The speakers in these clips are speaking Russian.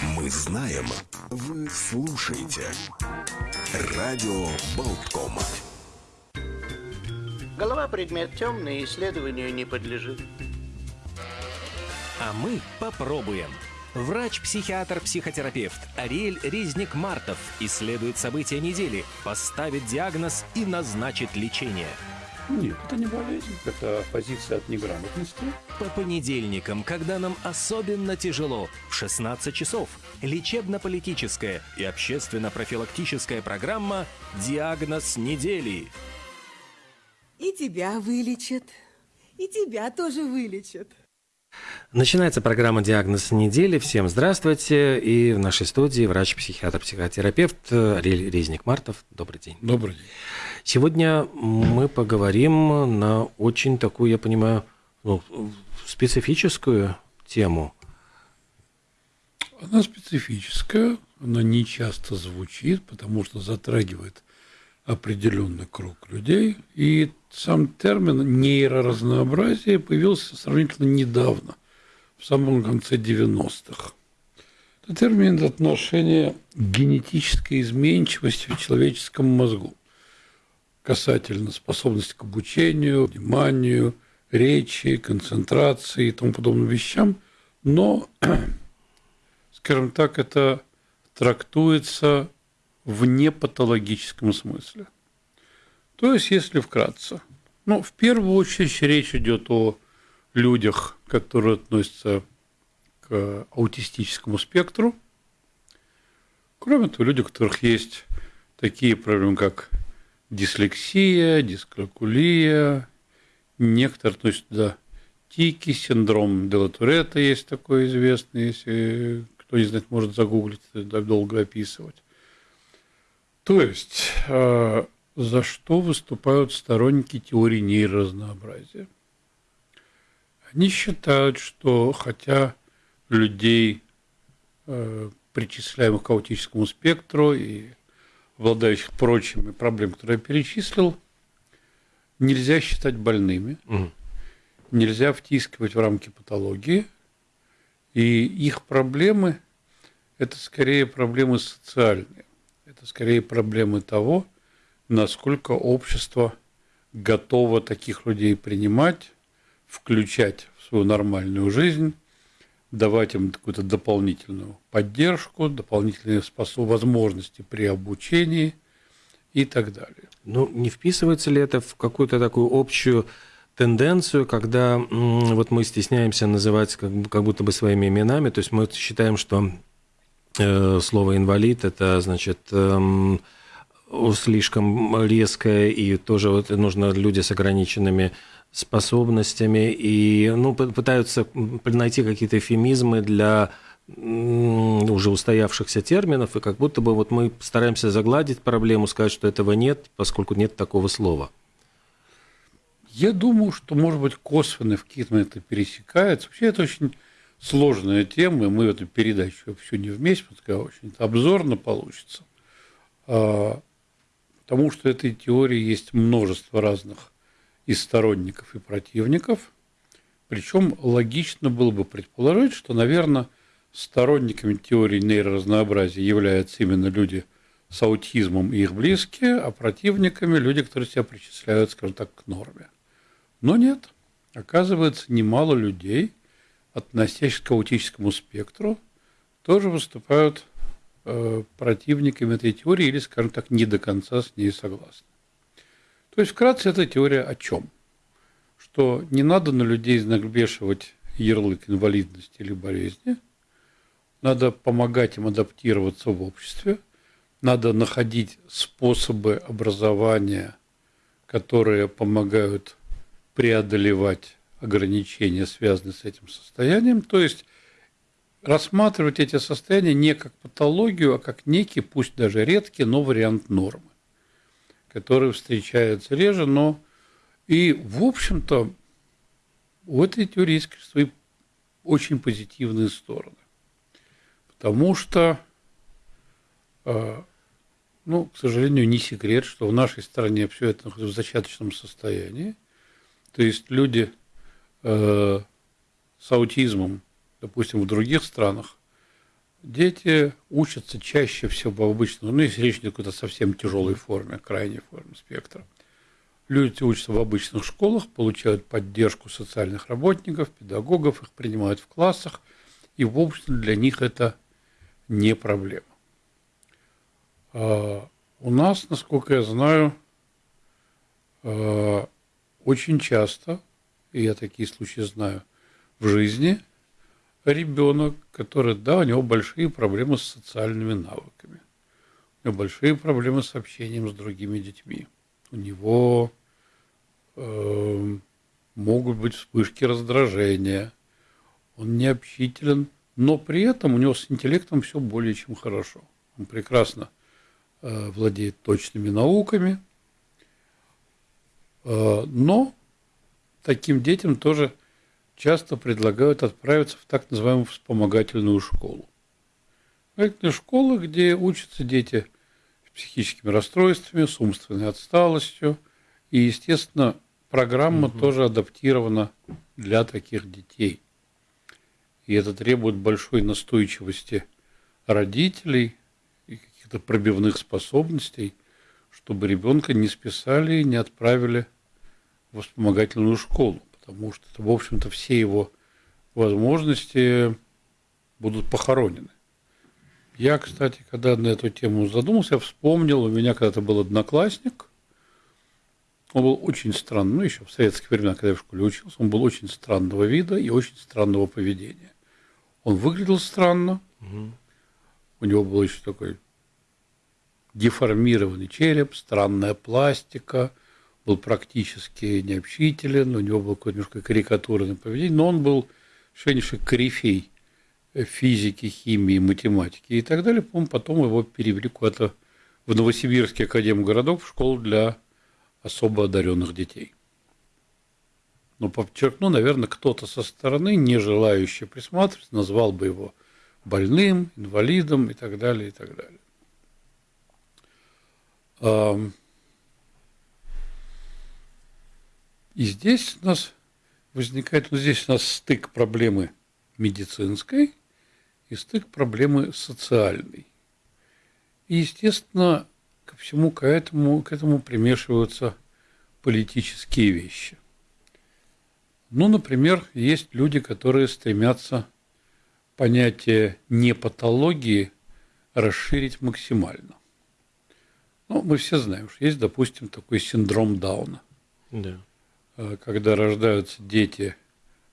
Мы знаем, вы слушаете. Радио Болткома. Голова предмет темный, исследованию не подлежит. А мы попробуем. Врач-психиатр-психотерапевт Ариэль Резник-Мартов исследует события недели, поставит диагноз и назначит лечение. Нет, это не болезнь, это позиция от неграмотности. По понедельникам, когда нам особенно тяжело, в 16 часов, лечебно-политическая и общественно-профилактическая программа «Диагноз недели». И тебя вылечат, и тебя тоже вылечат. Начинается программа «Диагноз недели». Всем здравствуйте. И в нашей студии врач-психиатр-психотерапевт Ариэль Резник-Мартов. Добрый день. Добрый день. Сегодня мы поговорим на очень такую, я понимаю, ну, специфическую тему. Она специфическая, она не часто звучит, потому что затрагивает определенный круг людей. И сам термин нейроразнообразие появился сравнительно недавно, в самом конце 90-х. Это термин отношения к генетической изменчивости в человеческом мозгу касательно способности к обучению, вниманию, речи, концентрации и тому подобным вещам, но, скажем так, это трактуется в непатологическом смысле. То есть, если вкратце, ну, в первую очередь речь идет о людях, которые относятся к аутистическому спектру. Кроме того, люди, у которых есть такие проблемы, как дислексия, дискалькулия, некоторые относятся туда тики, синдром Делатуретта есть такой известный, если кто не знает, может загуглить, долго описывать. То есть, э, за что выступают сторонники теории нейроразнообразия? Они считают, что хотя людей, э, причисляемых к аутическому спектру и обладающих прочими проблемами, которые я перечислил, нельзя считать больными, угу. нельзя втискивать в рамки патологии, и их проблемы – это скорее проблемы социальные, это скорее проблемы того, насколько общество готово таких людей принимать, включать в свою нормальную жизнь, давать им какую-то дополнительную поддержку, дополнительные способ, возможности при обучении и так далее. Ну, не вписывается ли это в какую-то такую общую тенденцию, когда вот мы стесняемся называть как, как будто бы своими именами, то есть мы считаем, что э, слово инвалид это значит э, слишком резкое и тоже вот нужно люди с ограниченными способностями и ну, пытаются найти какие-то эфемизмы для уже устоявшихся терминов, и как будто бы вот мы стараемся загладить проблему, сказать, что этого нет, поскольку нет такого слова. Я думаю, что, может быть, косвенно в какие-то пересекается. Вообще, это очень сложная тема, и мы эту передачу все не вместе, потому очень обзорно получится. А, потому что этой теории есть множество разных и сторонников, и противников. Причем логично было бы предположить, что, наверное, сторонниками теории нейроразнообразия являются именно люди с аутизмом и их близкие, а противниками люди, которые себя причисляют, скажем так, к норме. Но нет. Оказывается, немало людей, относящихся к аутическому спектру, тоже выступают э, противниками этой теории или, скажем так, не до конца с ней согласны. То есть, вкратце, эта теория о чем? Что не надо на людей навешивать ярлык инвалидности или болезни, надо помогать им адаптироваться в обществе, надо находить способы образования, которые помогают преодолевать ограничения, связанные с этим состоянием, то есть рассматривать эти состояния не как патологию, а как некий, пусть даже редкий, но вариант нормы которые встречаются реже, но и, в общем-то, у этой теории свои очень позитивные стороны. Потому что, э, ну, к сожалению, не секрет, что в нашей стране все это находится в зачаточном состоянии. То есть люди э, с аутизмом, допустим, в других странах, дети учатся чаще всего в обычном, ну, если речь идет о какой-то совсем тяжелой форме, крайней форме спектра. Люди учатся в обычных школах, получают поддержку социальных работников, педагогов, их принимают в классах, и, в общем, для них это не проблема. А у нас, насколько я знаю, а, очень часто, и я такие случаи знаю в жизни, ребенок, который, да, у него большие проблемы с социальными навыками, у него большие проблемы с общением с другими детьми, у него э, могут быть вспышки раздражения, он необщителен, но при этом у него с интеллектом все более чем хорошо. Он прекрасно э, владеет точными науками, э, но таким детям тоже часто предлагают отправиться в так называемую вспомогательную школу. Это школа, где учатся дети с психическими расстройствами, с умственной отсталостью. И, естественно, программа угу. тоже адаптирована для таких детей. И это требует большой настойчивости родителей и каких-то пробивных способностей, чтобы ребенка не списали и не отправили в вспомогательную школу потому что, в общем-то, все его возможности будут похоронены. Я, кстати, когда на эту тему задумался, я вспомнил, у меня когда-то был одноклассник, он был очень странный, ну, еще в советские времена, когда я в школе учился, он был очень странного вида и очень странного поведения. Он выглядел странно, угу. у него был еще такой деформированный череп, странная пластика – был практически необщителен, у него был какое-то немножко карикатурное поведение, но он был совершеннейший корифей физики, химии, математики и так далее. По потом его перевели куда-то в Новосибирский академгородок в школу для особо одаренных детей. Но подчеркну, наверное, кто-то со стороны, не желающий присматриваться, назвал бы его больным, инвалидом и так далее, и так далее. И здесь у нас возникает, ну здесь у нас стык проблемы медицинской и стык проблемы социальной. И, естественно, ко всему к этому, к этому примешиваются политические вещи. Ну, например, есть люди, которые стремятся понятие непатологии расширить максимально. Ну, мы все знаем, что есть, допустим, такой синдром Дауна. Да. Э, когда рождаются дети,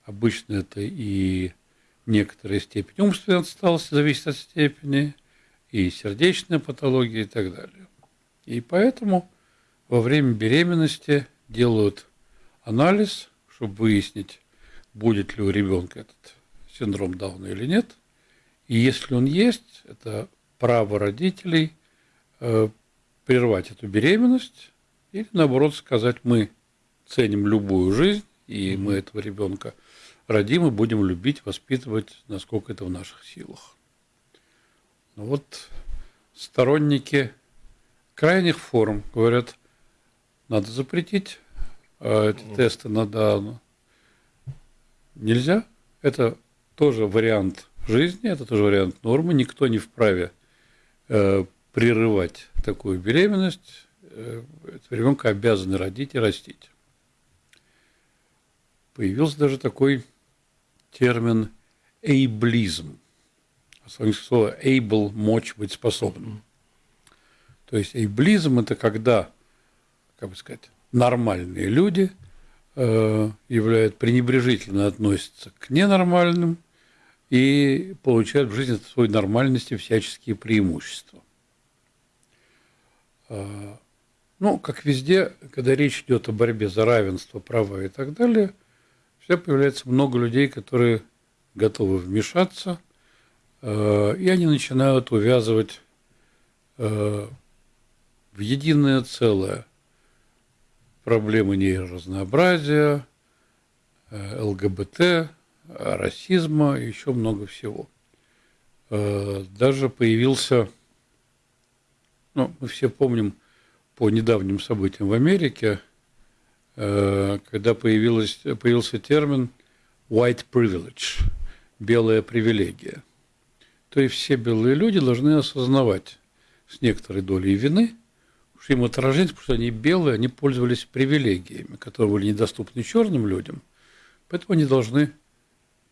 обычно это и некоторая степень умственной отсталости, зависит от степени, и сердечная патология и так далее. И поэтому во время беременности делают анализ, чтобы выяснить, будет ли у ребенка этот синдром Дауна или нет. И если он есть, это право родителей э, прервать эту беременность или наоборот сказать, мы ценим любую жизнь, и мы этого ребенка родим и будем любить, воспитывать, насколько это в наших силах. Но ну вот сторонники крайних форм говорят, надо запретить э, эти тесты на Дауна. Нельзя. Это тоже вариант жизни, это тоже вариант нормы. Никто не вправе э, прерывать такую беременность. Э, ребенка обязаны родить и растить появился даже такой термин эйблизм. Слово able – мочь быть способным. То есть эйблизм – это когда, как бы сказать, нормальные люди э, являют, пренебрежительно относятся к ненормальным и получают в жизни своей нормальности всяческие преимущества. Э, ну, как везде, когда речь идет о борьбе за равенство, права и так далее – всегда появляется много людей, которые готовы вмешаться, э, и они начинают увязывать э, в единое целое проблемы нейроразнообразия, э, ЛГБТ, расизма и еще много всего. Даже появился, ну, мы все помним по недавним событиям в Америке, когда появилась, появился термин white privilege, белая привилегия. То и все белые люди должны осознавать с некоторой долей вины, что им отражение, потому что они белые, они пользовались привилегиями, которые были недоступны черным людям, поэтому они должны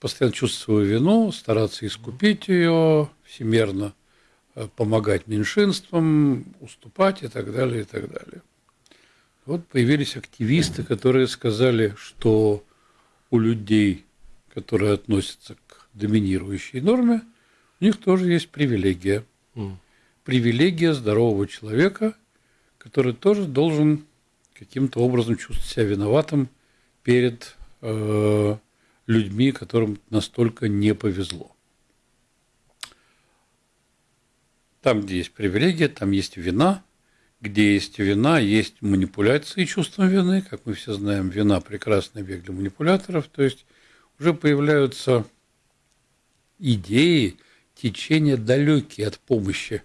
постоянно чувствовать свою вину, стараться искупить ее, всемерно э, помогать меньшинствам, уступать и так далее, и так далее. Вот появились активисты, которые сказали, что у людей, которые относятся к доминирующей норме, у них тоже есть привилегия. Mm. Привилегия здорового человека, который тоже должен каким-то образом чувствовать себя виноватым перед э, людьми, которым настолько не повезло. Там, где есть привилегия, там есть вина – где есть вина, есть манипуляции чувством вины, как мы все знаем, вина – прекрасный век для манипуляторов, то есть уже появляются идеи, течения далекие от помощи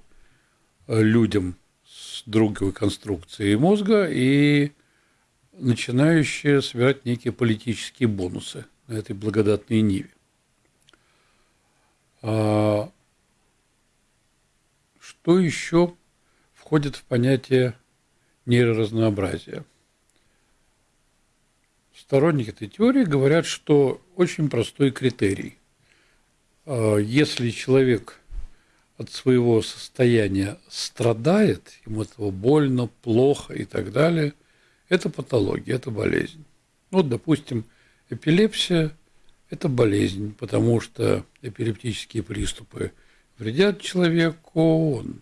э, людям с другой конструкцией мозга и начинающие собирать некие политические бонусы на этой благодатной ниве. А что еще входит в понятие нейроразнообразия. Сторонники этой теории говорят, что очень простой критерий. А, если человек от своего состояния страдает, ему этого больно, плохо и так далее, это патология, это болезнь. Вот, допустим, эпилепсия – это болезнь, потому что эпилептические приступы вредят человеку, он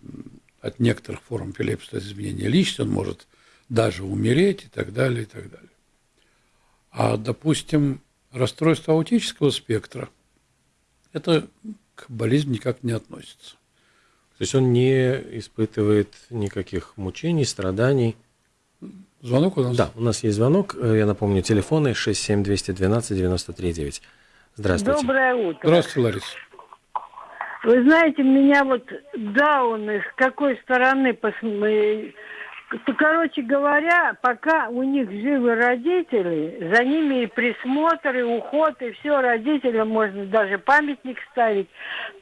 от некоторых форм эпилепсии, изменения личности, он может даже умереть и так далее, и так далее. А, допустим, расстройство аутического спектра, это к болезни никак не относится. То есть он не испытывает никаких мучений, страданий. Звонок у нас? Да, у нас есть звонок. Я напомню, телефоны 67212 939. Здравствуйте. Доброе утро. Здравствуйте, Лариса. Вы знаете, меня вот дауны с какой стороны посмотреть. Короче говоря, пока у них живы родители, за ними и присмотр, и уход, и все, родителям можно даже памятник ставить.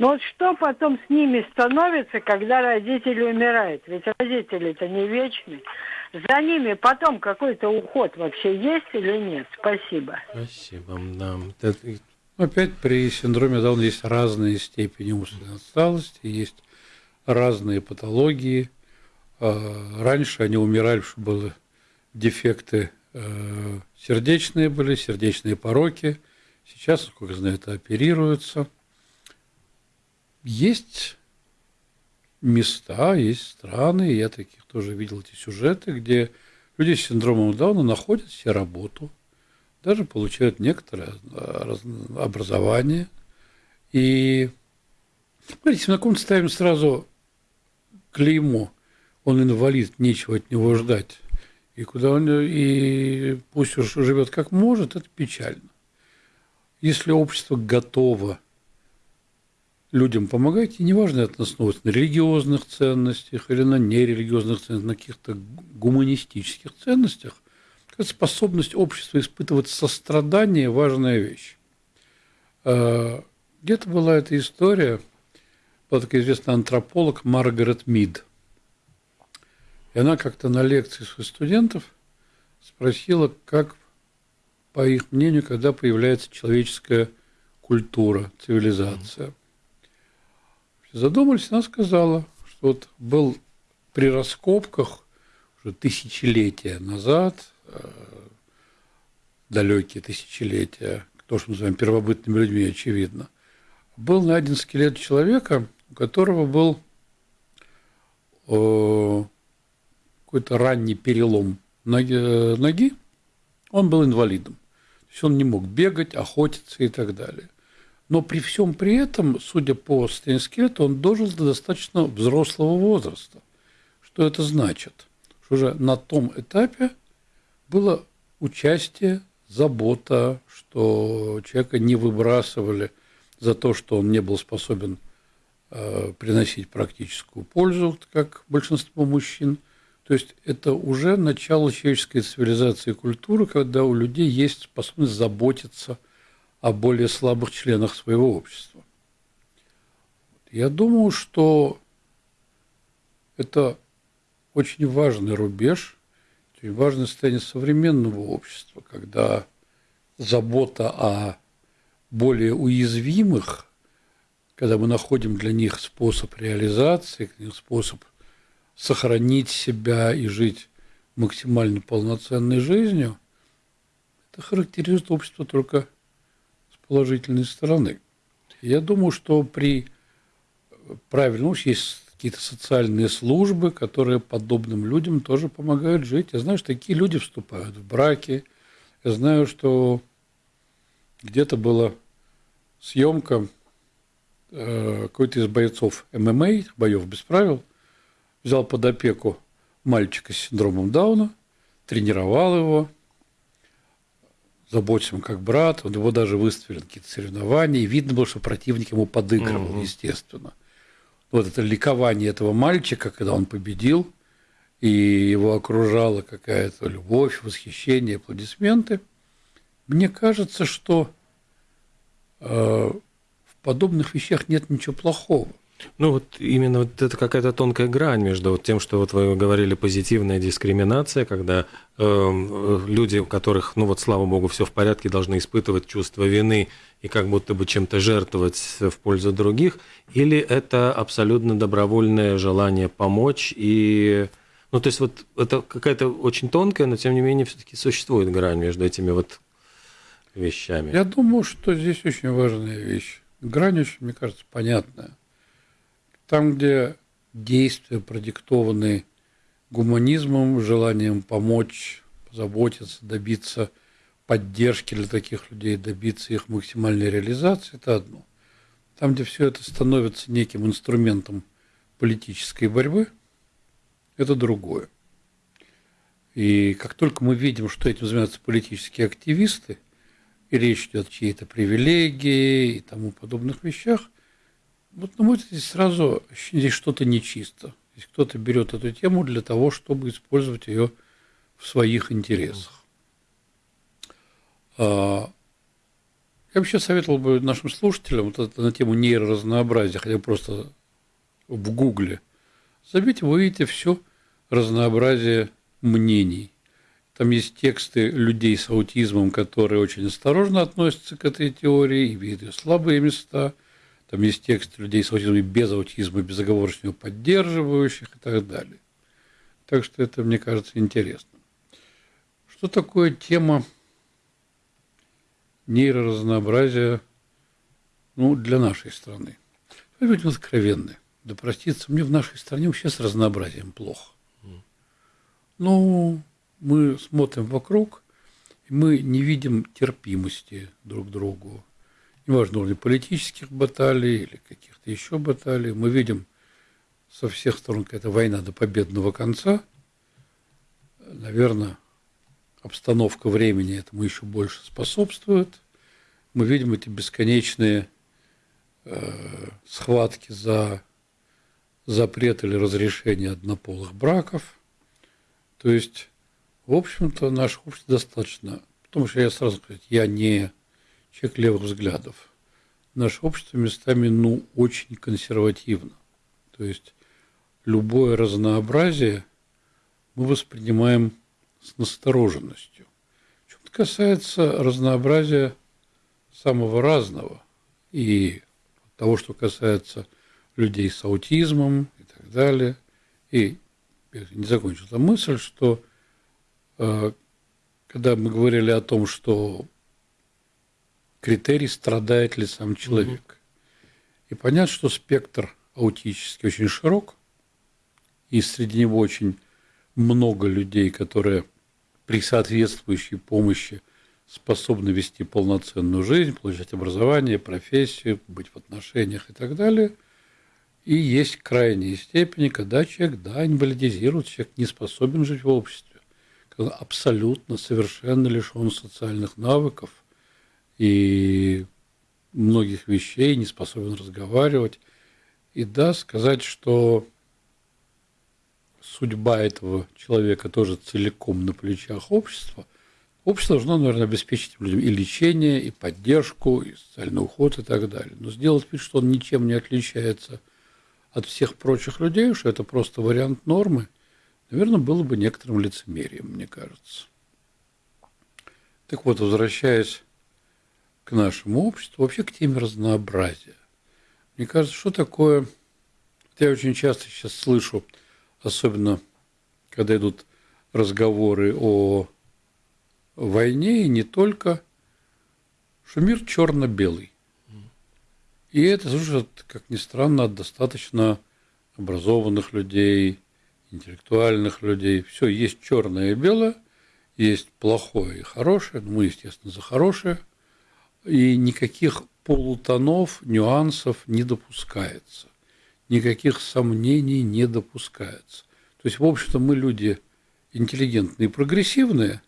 Но вот что потом с ними становится, когда родители умирают? Ведь родители-то не вечны. За ними потом какой-то уход вообще есть или нет? Спасибо. Спасибо. Да. Опять при синдроме Дауна есть разные степени умственной отсталости, есть разные патологии. А, раньше они умирали, что были дефекты э, сердечные были, сердечные пороки. Сейчас, сколько я знаю, это оперируется. Есть места, есть страны, я таких тоже видел эти сюжеты, где люди с синдромом Дауна находят себе работу – даже получают некоторое образование. И, смотрите, на ком ставим сразу клеймо, он инвалид, нечего от него ждать. И куда он, и пусть уж живет как может, это печально. Если общество готово людям помогать, и неважно, это основывается на религиозных ценностях или на нерелигиозных ценностях, на каких-то гуманистических ценностях, способность общества испытывать сострадание – важная вещь. А, где-то была эта история, была такая известная антрополог Маргарет Мид. И она как-то на лекции своих студентов спросила, как, по их мнению, когда появляется человеческая культура, цивилизация. Задумались, она сказала, что вот был при раскопках уже тысячелетия назад – далекие тысячелетия, то, что мы называем первобытными людьми, очевидно, был найден скелет человека, у которого был э, какой-то ранний перелом ноги, ноги, он был инвалидом. То есть он не мог бегать, охотиться и так далее. Но при всем при этом, судя по состоянию скелета, он дожил до достаточно взрослого возраста. Что это значит? Что уже на том этапе было участие, забота, что человека не выбрасывали за то, что он не был способен э, приносить практическую пользу, как большинство мужчин. То есть это уже начало человеческой цивилизации и культуры, когда у людей есть способность заботиться о более слабых членах своего общества. Я думаю, что это очень важный рубеж, очень важное состояние современного общества, когда забота о более уязвимых, когда мы находим для них способ реализации, способ сохранить себя и жить максимально полноценной жизнью, это характеризует общество только с положительной стороны. Я думаю, что при правильном есть какие-то социальные службы, которые подобным людям тоже помогают жить. Я знаю, что такие люди вступают в браки. Я знаю, что где-то была съемка э, какой-то из бойцов ММА, боев без правил, взял под опеку мальчика с синдромом Дауна, тренировал его, заботился как брат, он его даже выставили какие-то соревнования, и видно было, что противник ему подыгрывал, угу. естественно. Вот это ликование этого мальчика, когда он победил, и его окружала какая-то любовь, восхищение, аплодисменты. Мне кажется, что э, в подобных вещах нет ничего плохого. Ну вот именно вот это какая-то тонкая грань между вот тем, что вот вы говорили позитивная дискриминация, когда э, люди, у которых, ну вот слава богу, все в порядке, должны испытывать чувство вины и как будто бы чем-то жертвовать в пользу других, или это абсолютно добровольное желание помочь и ну, то есть вот это какая-то очень тонкая, но тем не менее все-таки существует грань между этими вот вещами. Я думаю, что здесь очень важная вещь. Грань очень, мне кажется, понятная. Там, где действия продиктованы гуманизмом, желанием помочь, позаботиться, добиться поддержки для таких людей, добиться их максимальной реализации, это одно. Там, где все это становится неким инструментом политической борьбы, это другое. И как только мы видим, что этим занимаются политические активисты, и речь идет о чьей-то привилегии и тому подобных вещах, вот, на мой взгляд, здесь сразу здесь что-то нечисто. Здесь кто-то берет эту тему для того, чтобы использовать ее в своих интересах. А, я вообще советовал бы нашим слушателям вот это на тему нейроразнообразия, хотя бы просто в Гугле. Забейте, вы увидите все разнообразие мнений. Там есть тексты людей с аутизмом, которые очень осторожно относятся к этой теории и видят слабые места – там есть текст людей с аутизмом без аутизма, безоговорочно поддерживающих и так далее. Так что это, мне кажется, интересно. Что такое тема нейроразнообразия ну, для нашей страны? Мы будем откровенны. Да проститься, мне в нашей стране вообще с разнообразием плохо. Ну, мы смотрим вокруг, и мы не видим терпимости друг к другу неважно, уровня политических баталий или каких-то еще баталий, мы видим со всех сторон какая-то война до победного конца. Наверное, обстановка времени этому еще больше способствует. Мы видим эти бесконечные э, схватки за запрет или разрешение однополых браков. То есть, в общем-то, наше общество достаточно, потому что я сразу сказать, я не человек левых взглядов. Наше общество местами, ну, очень консервативно. То есть любое разнообразие мы воспринимаем с настороженностью. Что касается разнообразия самого разного и того, что касается людей с аутизмом и так далее. И я не закончил эту мысль, что э, когда мы говорили о том, что критерий, страдает ли сам человек. Угу. И понятно, что спектр аутический очень широк, и среди него очень много людей, которые при соответствующей помощи способны вести полноценную жизнь, получать образование, профессию, быть в отношениях и так далее. И есть крайние степени, когда человек, да, инвалидизирует, человек не способен жить в обществе, когда абсолютно, совершенно лишен социальных навыков – и многих вещей, не способен разговаривать. И да, сказать, что судьба этого человека тоже целиком на плечах общества, Общество должно, наверное, обеспечить людям и лечение, и поддержку, и социальный уход и так далее. Но сделать вид, что он ничем не отличается от всех прочих людей, что это просто вариант нормы, наверное, было бы некоторым лицемерием, мне кажется. Так вот, возвращаясь к нашему обществу, вообще к теме разнообразия. Мне кажется, что такое... Я очень часто сейчас слышу, особенно когда идут разговоры о войне, и не только, что мир черно-белый. И это слушает, как ни странно, от достаточно образованных людей, интеллектуальных людей. Все, есть черное и белое, есть плохое и хорошее, ну, мы, естественно, за хорошее – и никаких полутонов, нюансов не допускается. Никаких сомнений не допускается. То есть, в общем-то, мы люди интеллигентные и прогрессивные,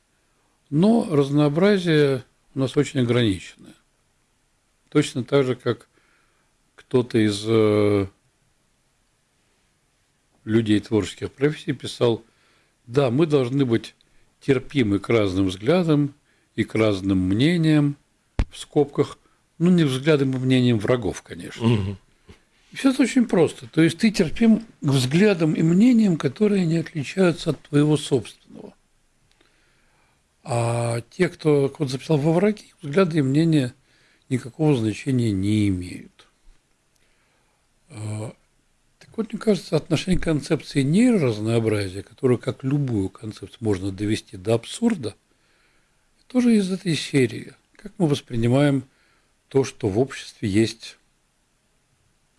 но разнообразие у нас очень ограниченное. Точно так же, как кто-то из э, людей творческих профессий писал, да, мы должны быть терпимы к разным взглядам и к разным мнениям, в скобках, ну, не взглядом и мнением врагов, конечно. Угу. Все это очень просто. То есть ты терпим к взглядам и мнениям, которые не отличаются от твоего собственного. А те, кто вот записал во враги, взгляды и мнения никакого значения не имеют. А, так вот, мне кажется, отношение концепции нейроразнообразия, которую, как любую концепцию, можно довести до абсурда, тоже из этой серии – как мы воспринимаем то, что в обществе есть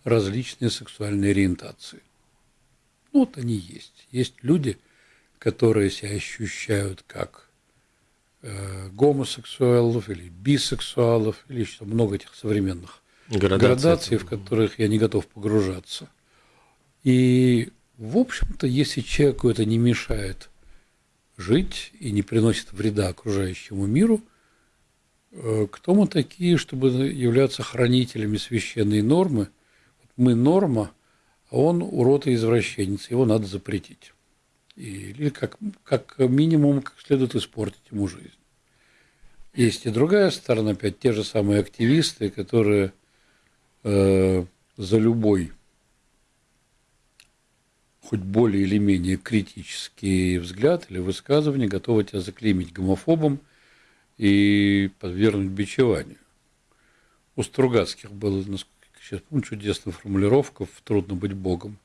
различные сексуальные ориентации? Ну, вот они есть. Есть люди, которые себя ощущают как э, гомосексуалов или бисексуалов, или еще много этих современных градаций, градаций в которых я не готов погружаться. И, в общем-то, если человеку это не мешает жить и не приносит вреда окружающему миру, кто мы такие, чтобы являться хранителями священной нормы? Мы норма, а он урод и извращенец, его надо запретить. Или как, как минимум, как следует испортить ему жизнь. Есть и другая сторона, опять те же самые активисты, которые э, за любой, хоть более или менее критический взгляд или высказывание готовы тебя заклеймить гомофобом – и подвергнуть бичеванию. У Стругацких было, насколько сейчас помню, чудесная формулировка «Трудно быть Богом».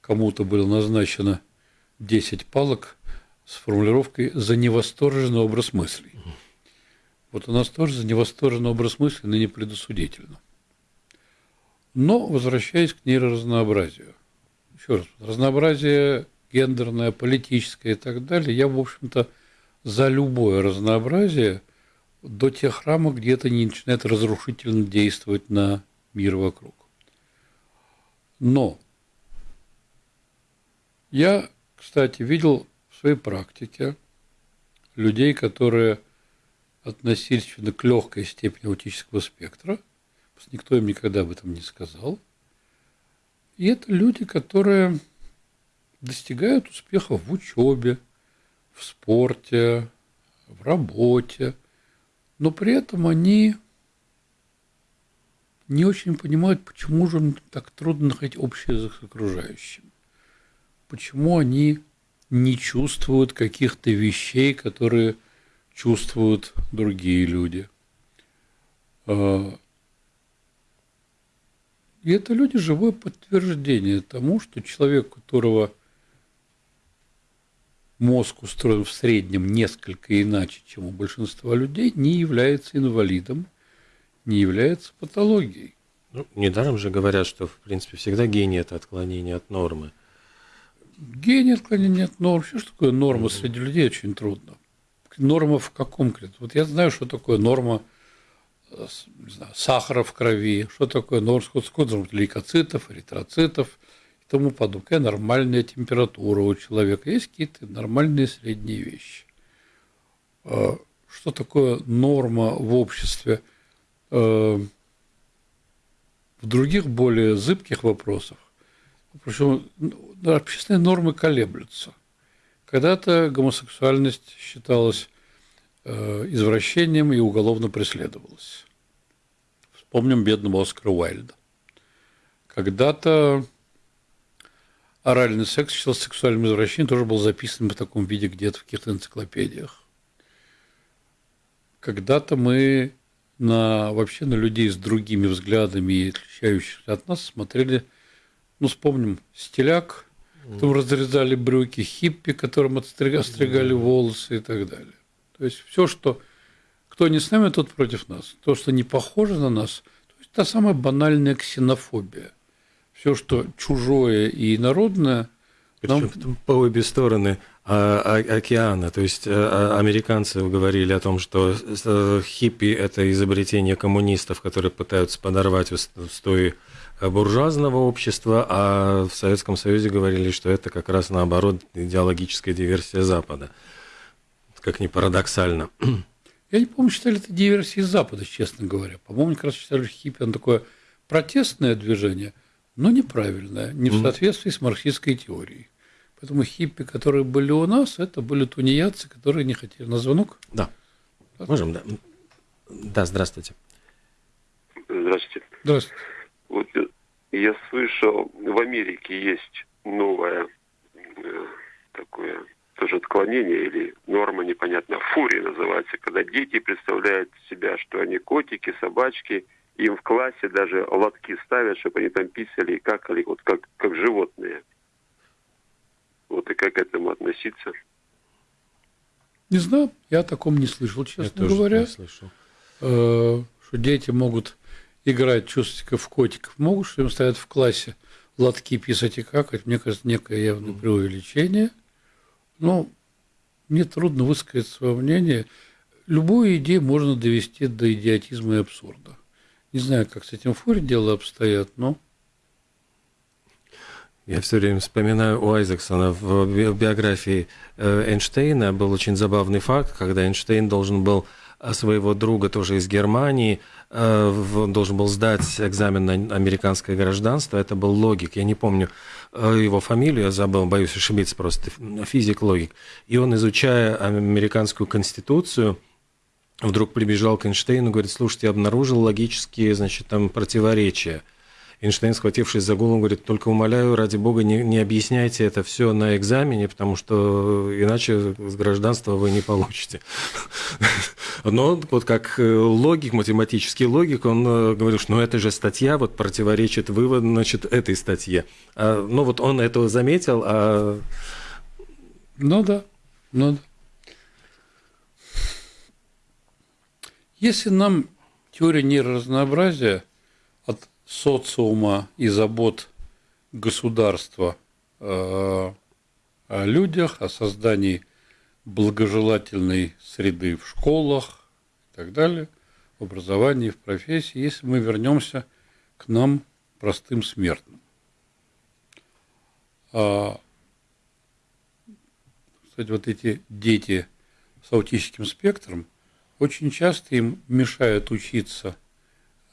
Кому-то было назначено 10 палок с формулировкой «за невосторженный образ мыслей». Вот у нас тоже за невосторженный образ мыслей, но не предосудительно. Но, возвращаясь к нейроразнообразию, еще раз, разнообразие гендерное, политическое и так далее, я, в общем-то, за любое разнообразие до тех рамок, где это не начинает разрушительно действовать на мир вокруг. Но я, кстати, видел в своей практике людей, которые относились к легкой степени аутического спектра, никто им никогда об этом не сказал. И это люди, которые достигают успехов в учебе, в спорте, в работе, но при этом они не очень понимают, почему же им так трудно находить язык с окружающим. Почему они не чувствуют каких-то вещей, которые чувствуют другие люди. А, и это люди живое подтверждение тому, что человек, которого мозг устроен в среднем несколько иначе, чем у большинства людей, не является инвалидом, не является патологией. Ну, недаром же говорят, что, в принципе, всегда гений – это отклонение от нормы. Гений отклонение от нормы. Что такое норма mm-hmm. среди людей? Очень трудно. Норма в каком конкретно? Вот я знаю, что такое норма э, не знаю, сахара в крови, что такое норма, сколько лейкоцитов, эритроцитов, тому подобное. Какая нормальная температура у человека. Есть какие-то нормальные средние вещи. А, что такое норма в обществе? А, в других более зыбких вопросах, причем ну, общественные нормы колеблются. Когда-то гомосексуальность считалась э, извращением и уголовно преследовалось. Вспомним бедного Оскара Уайльда. Когда-то оральный секс считался сексуальным извращением, тоже был записан в таком виде где-то в каких-то энциклопедиях. Когда-то мы на, вообще на людей с другими взглядами и отличающихся от нас смотрели, ну, вспомним, стиляк, которым разрезали брюки, хиппи, которым отстригали волосы и так далее. То есть все, что кто не с нами, тот против нас. То, что не похоже на нас, то есть та самая банальная ксенофобия. Все, что чужое и народное, нам... По обе стороны а, а, океана. То есть а, американцы говорили о том, что э, хиппи – это изобретение коммунистов, которые пытаются подорвать устои буржуазного общества, а в Советском Союзе говорили, что это как раз наоборот идеологическая диверсия Запада. Как ни парадоксально. Я не помню, считали это диверсией Запада, честно говоря. По-моему, как раз считали, что хиппи – он такое протестное движение, но неправильное, не в соответствии с марксистской теорией. Поэтому хиппи, которые были у нас, это были тунеядцы, которые не хотели. На звонок? Да. Можем, да. Да, здравствуйте. Здравствуйте. Здравствуйте. Вот я слышал, в Америке есть новое э, такое тоже отклонение или норма непонятно, фурия называется, когда дети представляют себя, что они котики, собачки, им в классе даже лотки ставят, чтобы они там писали и какали, вот как, как животные. Вот и как к этому относиться? Не знаю, я о таком не слышал, честно я говоря. не слышал. Э, что дети могут играть чувствиков котиков, могут, что им ставят в классе лотки писать и какать. Мне кажется, некое явное преувеличение. Но мне трудно высказать свое мнение. Любую идею можно довести до идиотизма и абсурда. Не знаю, как с этим фуре дело обстоят, но я все время вспоминаю у Айзексона в биографии э, Эйнштейна. Был очень забавный факт, когда Эйнштейн должен был э, своего друга тоже из Германии, э, должен был сдать экзамен на американское гражданство, это был логик, я не помню его фамилию, я забыл, боюсь ошибиться просто, физик-логик. И он, изучая американскую конституцию, вдруг прибежал к Эйнштейну, говорит, слушайте, я обнаружил логические, значит, там противоречия – Эйнштейн, схватившись за голову, говорит, только умоляю, ради бога, не, не объясняйте это все на экзамене, потому что иначе с гражданства вы не получите. Но вот как э, логик, математический логик, он э, говорил, что ну это же статья вот противоречит вывод, значит, этой статье. А, ну вот он этого заметил, а... Ну да, ну да. Если нам теория нейроразнообразия от социума и забот государства о людях, о создании благожелательной среды в школах и так далее, в образовании, в профессии, если мы вернемся к нам, простым смертным. А, кстати, вот эти дети с аутическим спектром, очень часто им мешают учиться –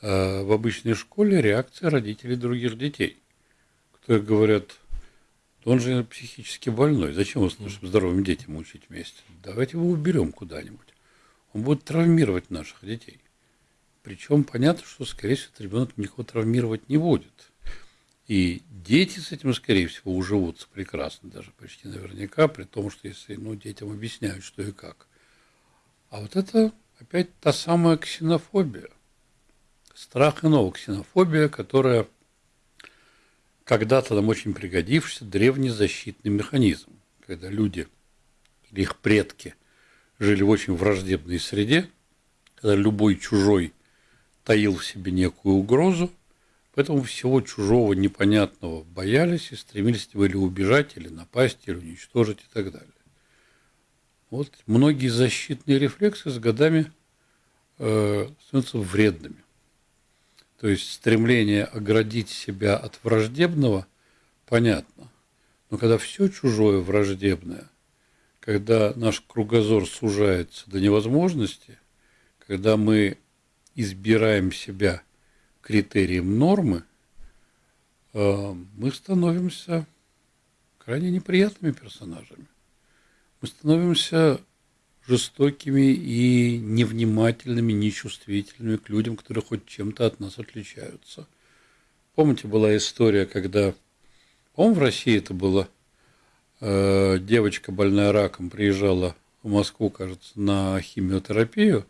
Э, в обычной школе реакция родителей других детей, которые говорят, он же психически больной, зачем его с нашим здоровым детям учить вместе? Давайте его уберем куда-нибудь. Он будет травмировать наших детей. Причем понятно, что, скорее всего, этот ребенок никого травмировать не будет. И дети с этим, скорее всего, уживутся прекрасно, даже почти наверняка, при том, что если ну, детям объясняют, что и как. А вот это опять та самая ксенофобия страх иного, ксенофобия, которая когда-то нам очень пригодившийся древний защитный механизм, когда люди или их предки жили в очень враждебной среде, когда любой чужой таил в себе некую угрозу, поэтому всего чужого непонятного боялись и стремились или убежать, или напасть, или уничтожить и так далее. Вот многие защитные рефлексы с годами э, становятся вредными. То есть стремление оградить себя от враждебного, понятно. Но когда все чужое враждебное, когда наш кругозор сужается до невозможности, когда мы избираем себя критерием нормы, э, мы становимся крайне неприятными персонажами. Мы становимся жестокими и невнимательными, нечувствительными к людям, которые хоть чем-то от нас отличаются. Помните, была история, когда, по-моему, в России это было, э, девочка больная раком приезжала в Москву, кажется, на химиотерапию.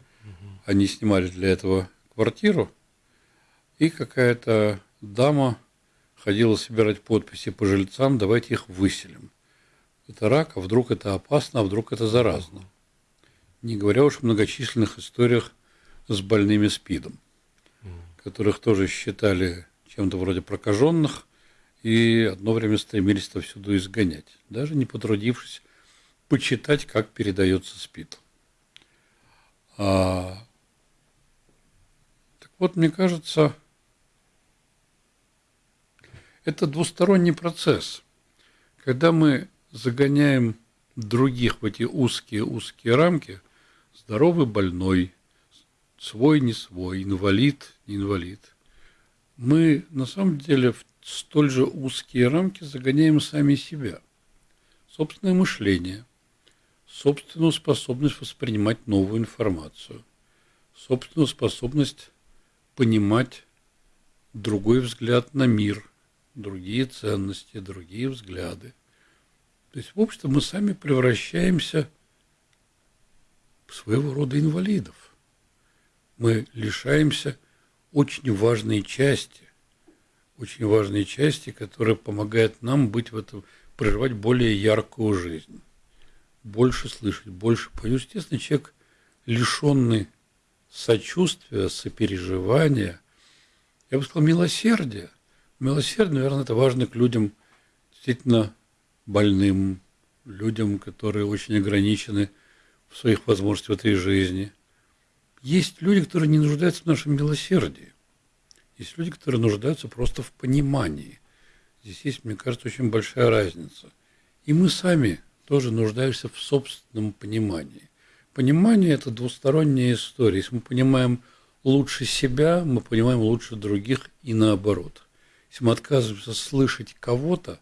Они снимали для этого квартиру, и какая-то дама ходила собирать подписи по жильцам, давайте их выселим. Это рак, а вдруг это опасно, а вдруг это заразно. Не говоря уж о многочисленных историях с больными СПИДом, которых тоже считали чем-то вроде прокаженных и одно время стремились отовсюду изгонять, даже не потрудившись почитать, как передается СПИД. А, так вот, мне кажется, это двусторонний процесс. Когда мы загоняем других в эти узкие-узкие рамки, здоровый, больной, свой, не свой, инвалид, не инвалид, мы на самом деле в столь же узкие рамки загоняем сами себя. Собственное мышление, собственную способность воспринимать новую информацию, собственную способность понимать другой взгляд на мир – другие ценности, другие взгляды. То есть, в общем, мы сами превращаемся в своего рода инвалидов. Мы лишаемся очень важной части, очень важной части, которая помогает нам быть в этом, проживать более яркую жизнь, больше слышать, больше понять. Естественно, человек, лишенный сочувствия, сопереживания, я бы сказал, милосердия, Милосердие, наверное, это важно к людям действительно больным, людям, которые очень ограничены в своих возможностях в этой жизни. Есть люди, которые не нуждаются в нашем милосердии. Есть люди, которые нуждаются просто в понимании. Здесь есть, мне кажется, очень большая разница. И мы сами тоже нуждаемся в собственном понимании. Понимание – это двусторонняя история. Если мы понимаем лучше себя, мы понимаем лучше других и наоборот. Если мы отказываемся слышать кого-то,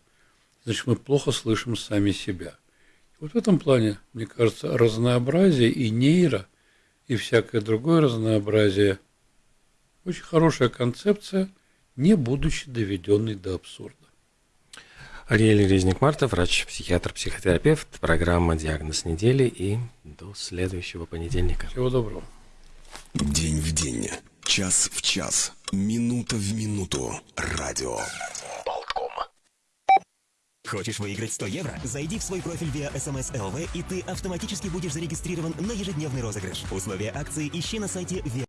значит, мы плохо слышим сами себя. Вот в этом плане, мне кажется, разнообразие и нейро, и всякое другое разнообразие – очень хорошая концепция, не будучи доведенной до абсурда. Ариэль Резник-Марта, врач-психиатр, психотерапевт, программа «Диагноз недели» и до следующего понедельника. Всего доброго. День в день, час в час, минута в минуту. Радио. Хочешь выиграть 100 евро? Зайди в свой профиль via SMS LV, и ты автоматически будешь зарегистрирован на ежедневный розыгрыш. Условия акции ищи на сайте via